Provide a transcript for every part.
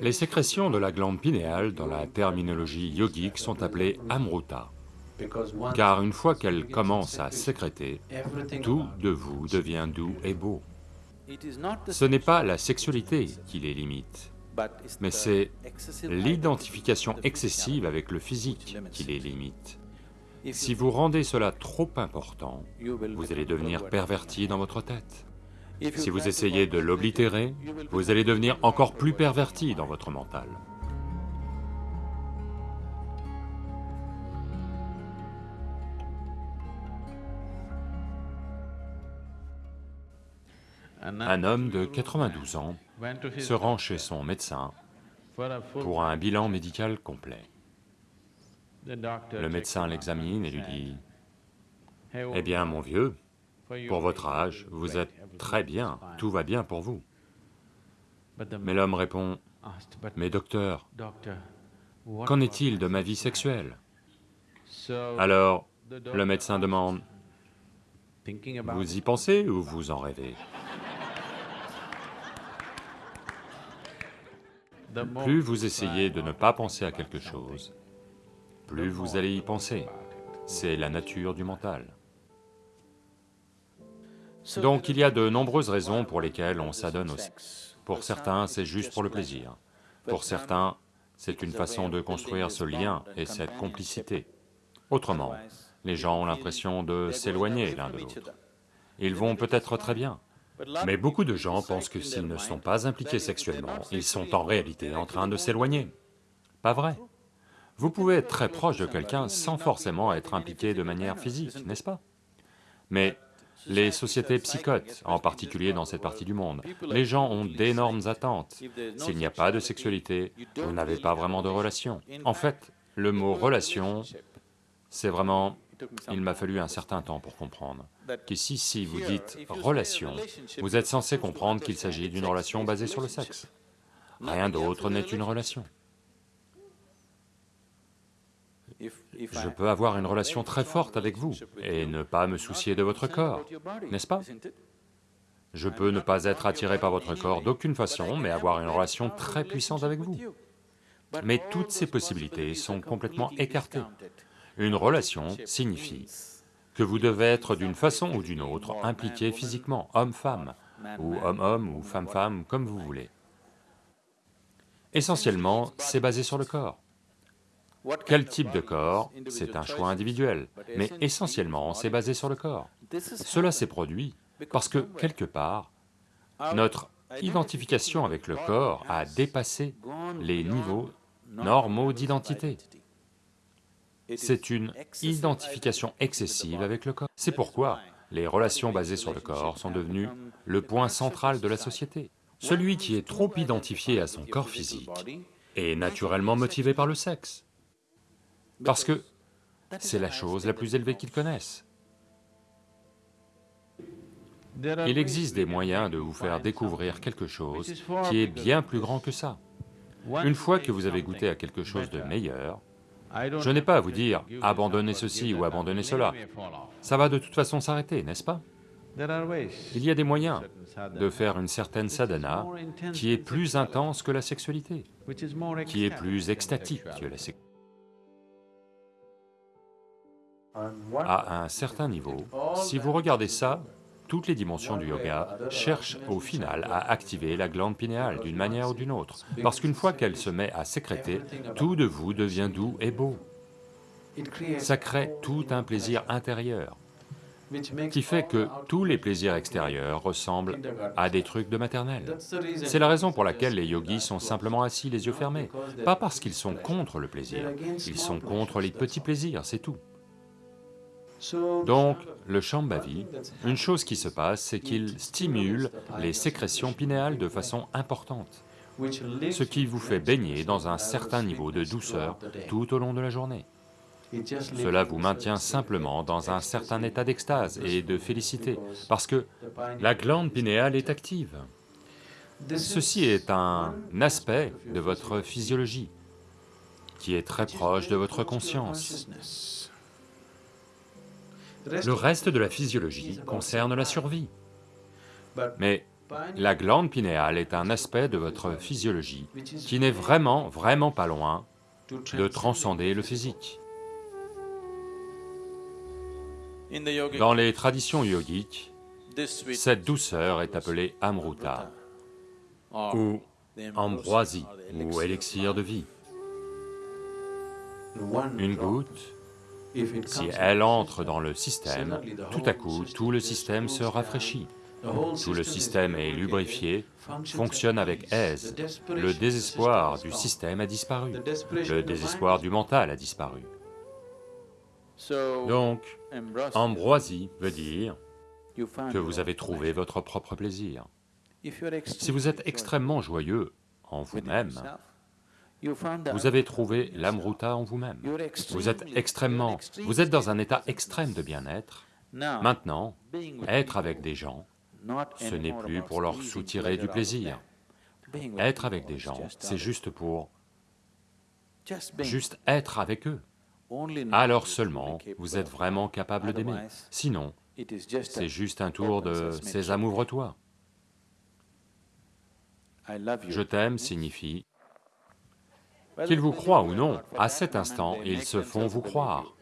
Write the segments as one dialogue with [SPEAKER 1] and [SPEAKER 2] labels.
[SPEAKER 1] Les sécrétions de la glande pinéale dans la terminologie yogique sont appelées amruta, car une fois qu'elles commencent à sécréter, tout de vous devient doux et beau. Ce n'est pas la sexualité qui les limite, mais c'est l'identification excessive avec le physique qui les limite. Si vous rendez cela trop important, vous allez devenir perverti dans votre tête. Si vous essayez de l'oblitérer, vous allez devenir encore plus perverti dans votre mental. Un homme de 92 ans se rend chez son médecin pour un bilan médical complet. Le médecin l'examine et lui dit, « Eh bien, mon vieux, pour votre âge, vous êtes très bien, tout va bien pour vous. » Mais l'homme répond, « Mais docteur, qu'en est-il de ma vie sexuelle ?» Alors, le médecin demande, « Vous y pensez ou vous en rêvez ?» Plus vous essayez de ne pas penser à quelque chose, plus vous allez y penser. C'est la nature du mental. Donc il y a de nombreuses raisons pour lesquelles on s'adonne au sexe. Pour certains, c'est juste pour le plaisir. Pour certains, c'est une façon de construire ce lien et cette complicité. Autrement, les gens ont l'impression de s'éloigner l'un de l'autre. Ils vont peut-être très bien, mais beaucoup de gens pensent que s'ils ne sont pas impliqués sexuellement, ils sont en réalité en train de s'éloigner. Pas vrai Vous pouvez être très proche de quelqu'un sans forcément être impliqué de manière physique, n'est-ce pas? Mais les sociétés psychotes, en particulier dans cette partie du monde, les gens ont d'énormes attentes. S'il n'y a pas de sexualité, vous n'avez pas vraiment de relation. En fait, le mot « relation », c'est vraiment il m'a fallu un certain temps pour comprendre qu'ici, si vous dites « relation », vous êtes censé comprendre qu'il s'agit d'une relation basée sur le sexe. Rien d'autre n'est une relation. Je peux avoir une relation très forte avec vous et ne pas me soucier de votre corps, n'est-ce pas? Je peux ne pas être attiré par votre corps d'aucune façon, mais avoir une relation très puissante avec vous. Mais toutes ces possibilités sont complètement écartées. Une relation signifie que vous devez être d'une façon ou d'une autre impliqué physiquement, homme-femme, ou homme-homme, ou femme-femme, comme vous voulez. Essentiellement, c'est basé sur le corps. Quel type de corps? C'est un choix individuel, mais essentiellement, c'est basé sur le corps. Cela s'est produit parce que, quelque part, notre identification avec le corps a dépassé les niveaux normaux d'identité c'est une identification excessive avec le corps. C'est pourquoi les relations basées sur le corps sont devenues le point central de la société. Celui qui est trop identifié à son corps physique est naturellement motivé par le sexe, parce que c'est la chose la plus élevée qu'il connaisse. Il existe des moyens de vous faire découvrir quelque chose qui est bien plus grand que ça. Une fois que vous avez goûté à quelque chose de meilleur, je n'ai pas à vous dire, abandonnez ceci ou abandonnez cela. Ça va de toute façon s'arrêter, n'est-ce pas? Il y a des moyens de faire une certaine sadhana qui est plus intense que la sexualité, qui est plus extatique que la sexualité. À un certain niveau, si vous regardez ça, toutes les dimensions du yoga cherchent au final à activer la glande pinéale d'une manière ou d'une autre, parce qu'une fois qu'elle se met à sécréter, tout de vous devient doux et beau. Ça crée tout un plaisir intérieur, qui fait que tous les plaisirs extérieurs ressemblent à des trucs de maternelle. C'est la raison pour laquelle les yogis sont simplement assis les yeux fermés, pas parce qu'ils sont contre le plaisir, ils sont contre les petits plaisirs, c'est tout. Donc, le Shambhavi, une chose qui se passe, c'est qu'il stimule les sécrétions pinéales de façon importante, ce qui vous fait baigner dans un certain niveau de douceur tout au long de la journée. Cela vous maintient simplement dans un certain état d'extase et de félicité, parce que la glande pinéale est active. Ceci est un aspect de votre physiologie qui est très proche de votre conscience. Le reste de la physiologie concerne la survie. Mais La glande pinéale est un aspect de votre physiologie qui n'est vraiment, vraiment pas loin de transcender le physique. Dans les traditions yogiques, cette douceur est appelée amruta, ou ambroisie, ou élixir de vie. Une goutte, si elle entre dans le système, tout à coup, tout le système se rafraîchit. Tout le système est lubrifié, fonctionne avec aise. Le désespoir du système a disparu, le désespoir du mental a disparu. Donc, ambroisie veut dire que vous avez trouvé votre propre plaisir. Si vous êtes extrêmement joyeux en vous-même, vous avez trouvé l'amruta en vous-même. Vous êtes extrêmement... vous êtes dans un état extrême de bien-être. Maintenant, être avec des gens, ce n'est plus pour leur soutirer du plaisir. Être avec des gens, c'est juste pour... juste être avec eux. Alors seulement, vous êtes vraiment capable d'aimer. Sinon, c'est juste un tour de « Sésame, ouvre-toi ». Je t'aime signifie qu'ils vous croient ou non, à cet instant, ils se font vous croire.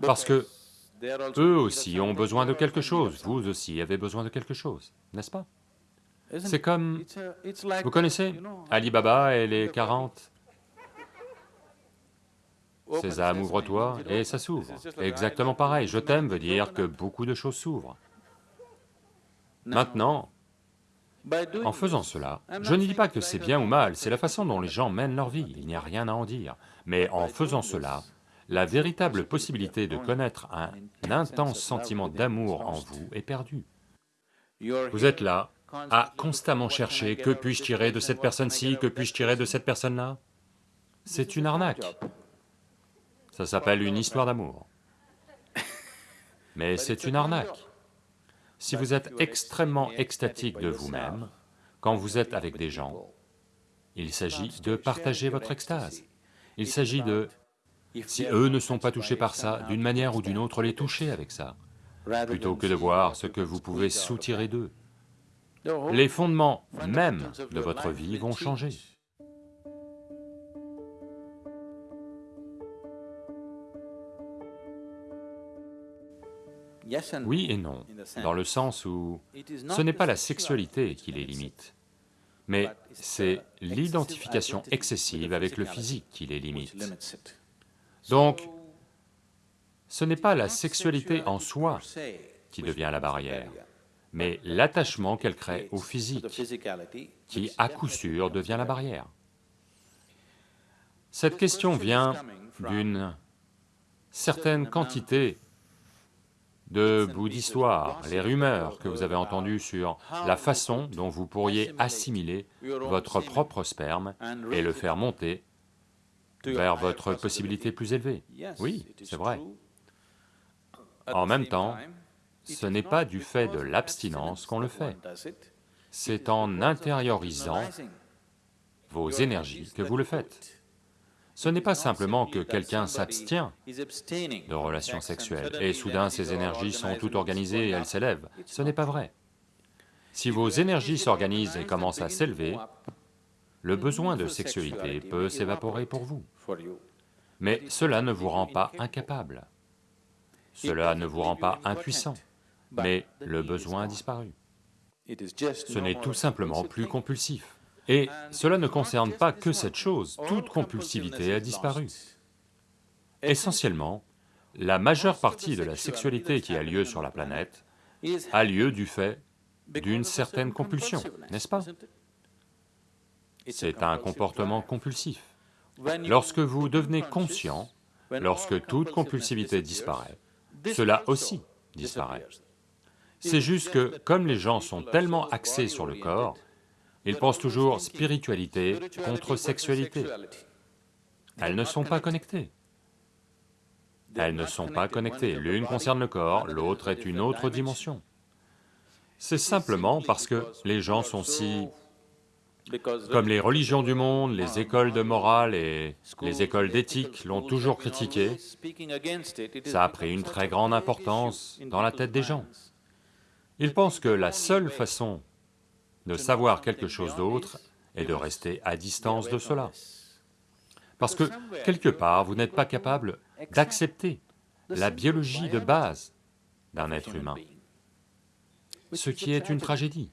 [SPEAKER 1] Parce que eux aussi ont besoin de quelque chose, vous aussi avez besoin de quelque chose, n'est-ce pas? C'est comme... Vous connaissez Ali Baba et les 40 Sésame, ouvre-toi, et ça s'ouvre. Exactement pareil, je t'aime veut dire que beaucoup de choses s'ouvrent. Maintenant, en faisant cela, je ne dis pas que c'est bien ou mal, c'est la façon dont les gens mènent leur vie, il n'y a rien à en dire. Mais en faisant cela, la véritable possibilité de connaître un intense sentiment d'amour en vous est perdue. Vous êtes là, à constamment chercher, que puis-je tirer de cette personne-ci, que puis-je tirer de cette personne-là C'est une arnaque. Ça s'appelle une histoire d'amour. Mais c'est une arnaque. Si vous êtes extrêmement extatique de vous-même, quand vous êtes avec des gens, il s'agit de partager votre extase. Il s'agit de, si eux ne sont pas touchés par ça, d'une manière ou d'une autre, les toucher avec ça, plutôt que de voir ce que vous pouvez soutirer d'eux. Les fondements même de votre vie vont changer. Oui et non, dans le sens où ce n'est pas la sexualité qui les limite, mais c'est l'identification excessive avec le physique qui les limite. Donc, ce n'est pas la sexualité en soi qui devient la barrière, mais l'attachement qu'elle crée au physique, qui à coup sûr devient la barrière. Cette question vient d'une certaine quantité de bouts d'histoire, les rumeurs que vous avez entendues sur la façon dont vous pourriez assimiler votre propre sperme et le faire monter vers votre possibilité plus élevée. Oui, c'est vrai. En même temps, ce n'est pas du fait de l'abstinence qu'on le fait, c'est en intériorisant vos énergies que vous le faites. Ce n'est pas simplement que quelqu'un s'abstient de relations sexuelles et soudain ses énergies sont toutes organisées et elles s'élèvent, ce n'est pas vrai. Si vos énergies s'organisent et commencent à s'élever, le besoin de sexualité peut s'évaporer pour vous. Mais cela ne vous rend pas incapable, cela ne vous rend pas impuissant, mais le besoin a disparu. Ce n'est tout simplement plus compulsif. Et cela ne concerne pas que cette chose, toute compulsivité a disparu. Essentiellement, la majeure partie de la sexualité qui a lieu sur la planète a lieu du fait d'une certaine compulsion, n'est-ce pas? C'est un comportement compulsif. Lorsque vous devenez conscient, lorsque toute compulsivité disparaît, cela aussi disparaît. C'est juste que, comme les gens sont tellement axés sur le corps, ils pensent toujours spiritualité contre sexualité. Elles ne sont pas connectées. Elles ne sont pas connectées, l'une concerne le corps, l'autre est une autre dimension. C'est simplement parce que les gens sont si... Comme les religions du monde, les écoles de morale et les écoles d'éthique l'ont toujours critiqué, ça a pris une très grande importance dans la tête des gens. Ils pensent que la seule façon de savoir quelque chose d'autre et de rester à distance de cela. Parce que, quelque part, vous n'êtes pas capable d'accepter la biologie de base d'un être humain, ce qui est une tragédie,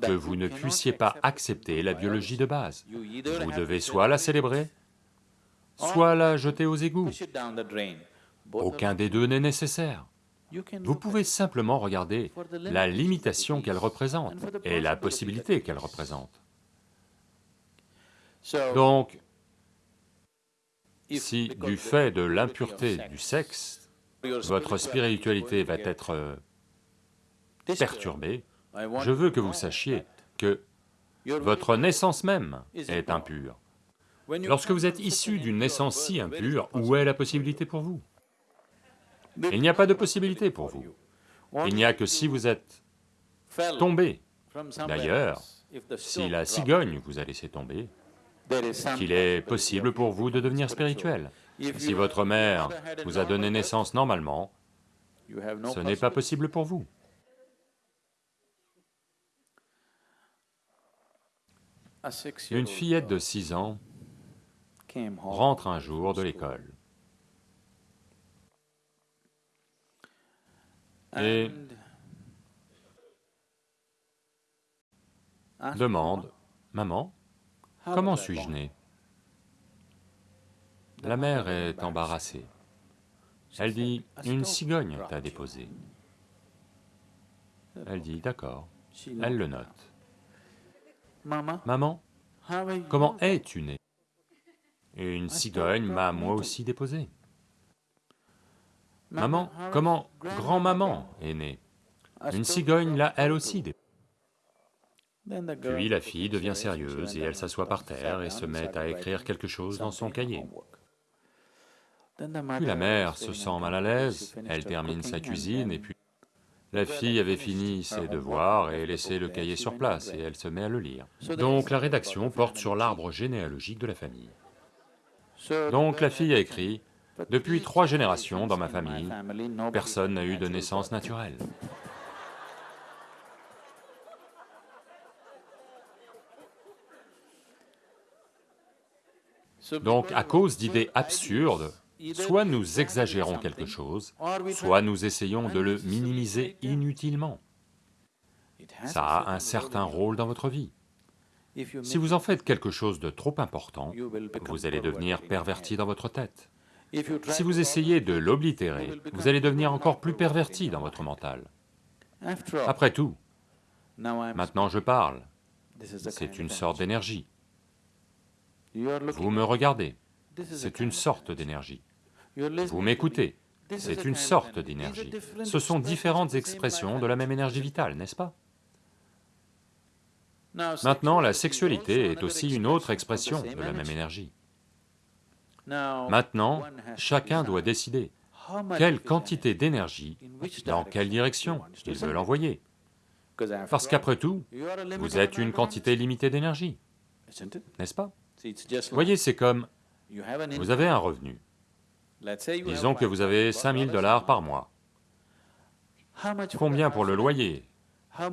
[SPEAKER 1] que vous ne puissiez pas accepter la biologie de base. Vous devez soit la célébrer, soit la jeter aux égouts. Aucun des deux n'est nécessaire. Vous pouvez simplement regarder la limitation qu'elle représente et la possibilité qu'elle représente. Donc, si du fait de l'impureté du sexe, votre spiritualité va être euh, perturbée, je veux que vous sachiez que votre naissance même est impure. Lorsque vous êtes issu d'une naissance si impure, où est la possibilité pour vous? Il n'y a pas de possibilité pour vous. Il n'y a que si vous êtes tombé d'ailleurs, si la cigogne vous a laissé tomber, qu'il est possible pour vous de devenir spirituel. Si votre mère vous a donné naissance normalement, ce n'est pas possible pour vous. Une fillette de 6 ans rentre un jour de l'école et demande, « Maman, comment suis-je né ?» La mère est embarrassée. Elle dit, « Une cigogne t'a déposé. » Elle dit, « D'accord. » Elle le note. Maman, comment es-tu né? Une cigogne m'a moi aussi déposé. Maman, comment grand-maman est née Une cigogne l'a elle aussi déposé. Puis la fille devient sérieuse et elle s'assoit par terre et se met à écrire quelque chose dans son cahier. Puis la mère se sent mal à l'aise, elle termine sa cuisine et puis la fille avait fini ses devoirs et laissé le cahier sur place et elle se met à le lire. Donc la rédaction porte sur l'arbre généalogique de la famille. Donc la fille a écrit, « Depuis trois générations dans ma famille, personne n'a eu de naissance naturelle. » Donc à cause d'idées absurdes, soit nous exagérons quelque chose, soit nous essayons de le minimiser inutilement. Ça a un certain rôle dans votre vie. Si vous en faites quelque chose de trop important, vous allez devenir perverti dans votre tête. Si vous essayez de l'oblitérer, vous allez devenir encore plus perverti dans votre mental. Après tout, maintenant je parle, c'est une sorte d'énergie. Vous me regardez, c'est une sorte d'énergie. Vous m'écoutez, c'est une sorte d'énergie. Ce sont différentes expressions de la même énergie vitale, n'est-ce pas? Maintenant, la sexualité est aussi une autre expression de la même énergie. Maintenant, chacun doit décider quelle quantité d'énergie, dans quelle direction il veut l'envoyer. Parce qu'après tout, vous êtes une quantité limitée d'énergie, n'est-ce pas? Voyez, c'est comme, vous avez un revenu, disons que vous avez 5000 dollars par mois. Combien pour le loyer?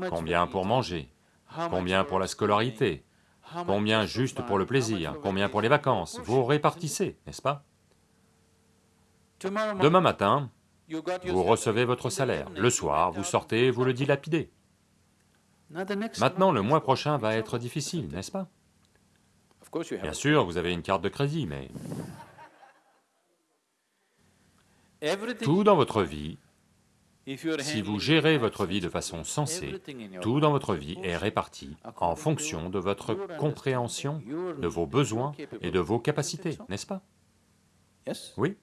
[SPEAKER 1] Combien pour manger? Combien pour la scolarité? Combien juste pour le plaisir Combien pour les vacances Vous répartissez, n'est-ce pas? Demain matin, vous recevez votre salaire. Le soir, vous sortez, vous le dilapidez. Maintenant, le mois prochain va être difficile, n'est-ce pas? Bien sûr, vous avez une carte de crédit, mais... Tout dans votre vie, si vous gérez votre vie de façon sensée, tout dans votre vie est réparti en fonction de votre compréhension, de vos besoins et de vos capacités, n'est-ce pas? Oui.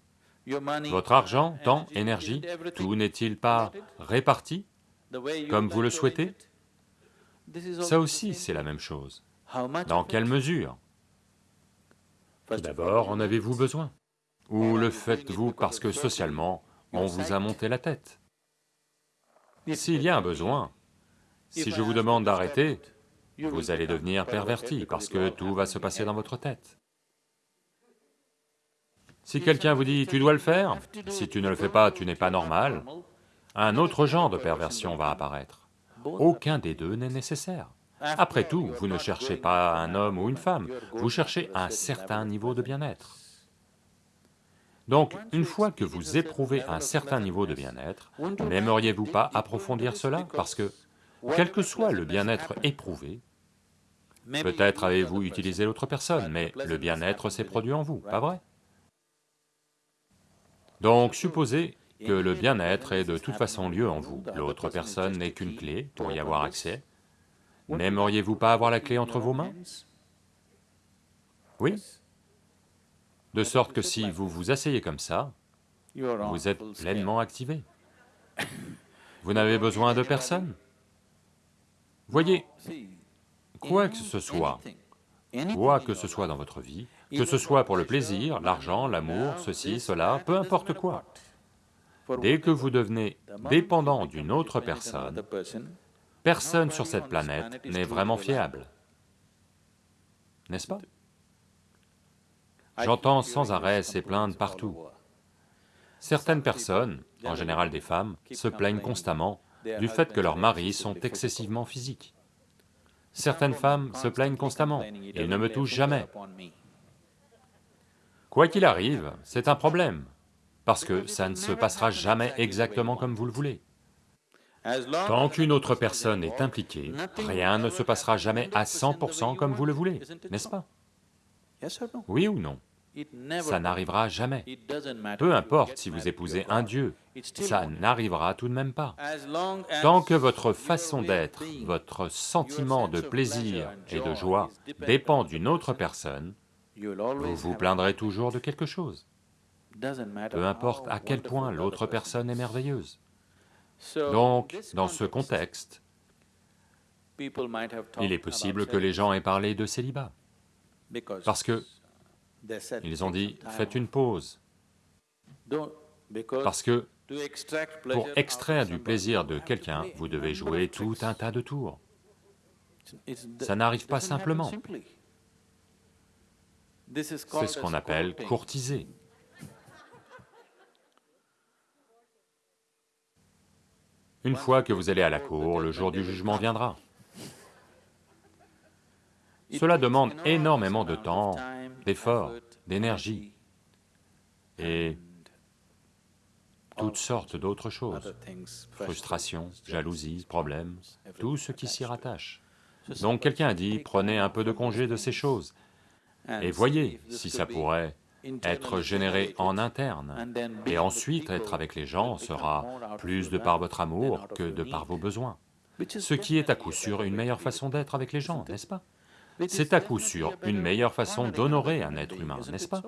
[SPEAKER 1] Votre argent, temps, énergie, tout n'est-il pas réparti comme vous le souhaitez? Ça aussi, c'est la même chose. Dans quelle mesure? D'abord, en avez-vous besoin? Ou le faites-vous parce que socialement, on vous a monté la tête? S'il y a un besoin, si je vous demande d'arrêter, vous allez devenir perverti parce que tout va se passer dans votre tête. Si quelqu'un vous dit « tu dois le faire », si tu ne le fais pas, tu n'es pas normal, un autre genre de perversion va apparaître. Aucun des deux n'est nécessaire. Après tout, vous ne cherchez pas un homme ou une femme, vous cherchez un certain niveau de bien-être. Donc, une fois que vous éprouvez un certain niveau de bien-être, n'aimeriez-vous pas approfondir cela Parce que, quel que soit le bien-être éprouvé, peut-être avez-vous utilisé l'autre personne, mais le bien-être s'est produit en vous, pas vrai Donc supposez que le bien-être est de toute façon lieu en vous, l'autre personne n'est qu'une clé pour y avoir accès, n'aimeriez-vous pas avoir la clé entre vos mains? Oui? De sorte que si vous vous asseyez comme ça, vous êtes pleinement activé. Vous n'avez besoin de personne. Voyez, quoi que ce soit, quoi que ce soit dans votre vie, que ce soit pour le plaisir, l'argent, l'amour, ceci, cela, peu importe quoi, dès que vous devenez dépendant d'une autre personne, personne sur cette planète n'est vraiment fiable, n'est-ce pas? J'entends sans arrêt ces plaintes partout. Certaines personnes, en général des femmes, se plaignent constamment du fait que leurs maris sont excessivement physiques. Certaines femmes se plaignent constamment, « ils ne me touchent jamais ». Quoi qu'il arrive, c'est un problème, parce que ça ne se passera jamais exactement comme vous le voulez. Tant qu'une autre personne est impliquée, rien ne se passera jamais à 100% comme vous le voulez, n'est-ce pas? Oui ou non? Ça n'arrivera jamais. Peu importe si vous épousez un Dieu, ça n'arrivera tout de même pas. Tant que votre façon d'être, votre sentiment de plaisir et de joie dépend d'une autre personne, vous vous plaindrez toujours de quelque chose. Peu importe à quel point l'autre personne est merveilleuse. Donc, dans ce contexte, il est possible que les gens aient parlé de célibat, parce que ils ont dit, faites une pause, parce que pour extraire du plaisir de quelqu'un, vous devez jouer tout un tas de tours. Ça n'arrive pas simplement. C'est ce qu'on appelle courtiser. Une fois que vous allez à la cour, le jour du jugement viendra. Cela demande énormément de temps, d'efforts, d'énergie et toutes sortes d'autres choses, frustration, jalousie, problèmes, tout ce qui s'y rattache. Donc quelqu'un a dit, prenez un peu de congé de ces choses, et voyez si ça pourrait être généré en interne, et ensuite être avec les gens sera plus de par votre amour que de par vos besoins. Ce qui est à coup sûr une meilleure façon d'être avec les gens, n'est-ce pas? C'est à coup sûr une meilleure façon d'honorer un être humain, n'est-ce pas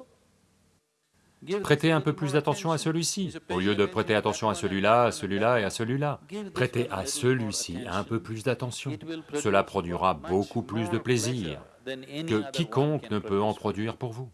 [SPEAKER 1] Prêtez un peu plus d'attention à celui-ci, au lieu de prêter attention à celui-là, à celui-là et à celui-là. Prêtez à celui-ci un peu plus d'attention, cela produira beaucoup plus de plaisir que quiconque ne peut en produire pour vous.